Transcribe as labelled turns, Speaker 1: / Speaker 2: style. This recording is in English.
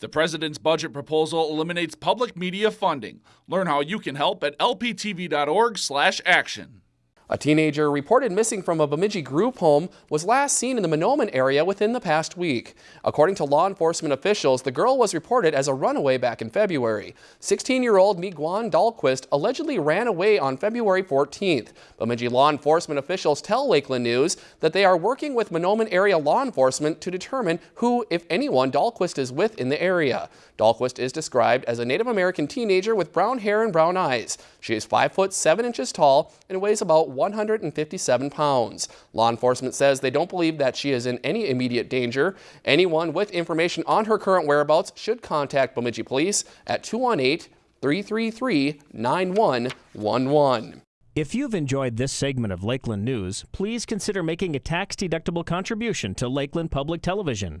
Speaker 1: The president's budget proposal eliminates public media funding. Learn how you can help at lptv.org/action.
Speaker 2: A teenager reported missing from a Bemidji group home was last seen in the Mahnomen area within the past week. According to law enforcement officials, the girl was reported as a runaway back in February. 16-year-old Miguan Dahlquist allegedly ran away on February 14th. Bemidji law enforcement officials tell Lakeland News that they are working with Mahnomen area law enforcement to determine who, if anyone, Dahlquist is with in the area. Dahlquist is described as a Native American teenager with brown hair and brown eyes. She is 5 foot 7 inches tall and weighs about 157 pounds. Law enforcement says they don't believe that she is in any immediate danger. Anyone with information on her current whereabouts should contact Bemidji Police at 218-333-9111.
Speaker 3: If you've enjoyed this segment of Lakeland News, please consider making a tax-deductible contribution to Lakeland Public Television.